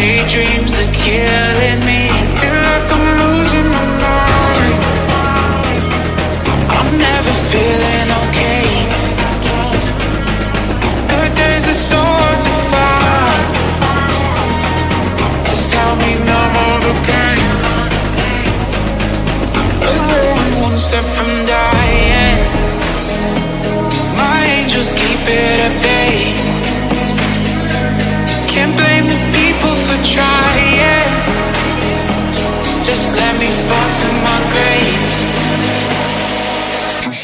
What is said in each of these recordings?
daydreams are killing me. Feel like I'm losing my mind. I'm never feeling okay. Good days are so hard to find. Just help me numb all the pain. I'm only one step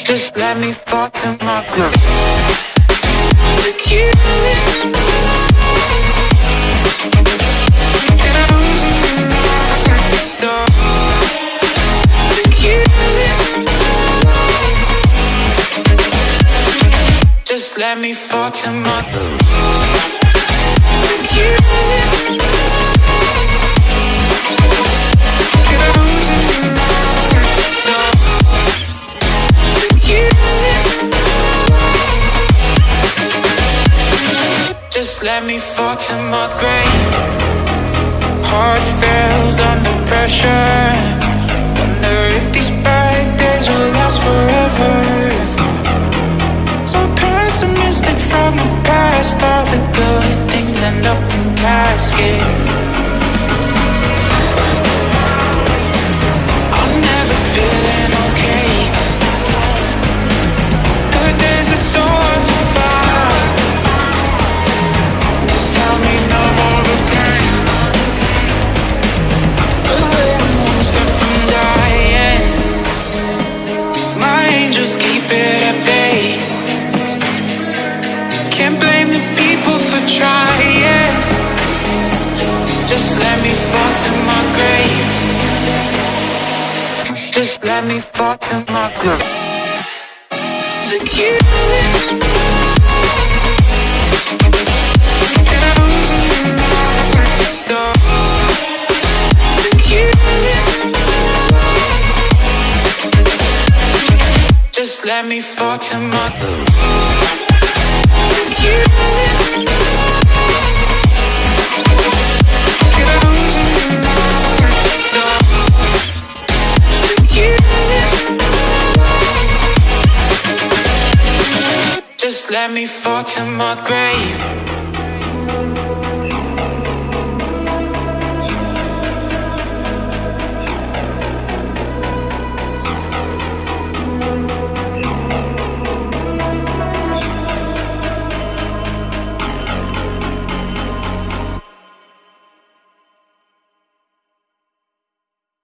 Just let me fall to my. To kill it. And I'm losing it. Just let me fall to my To kill it. Just let me fall to my grave. Heart fails under pressure. Wonder if these bad days will last forever. So pessimistic from the past. All the good things end up in caskets. Just let me fall to my grave. Just let me fall to my grave. It. Just let me fall to my To Just let me fall to my grave.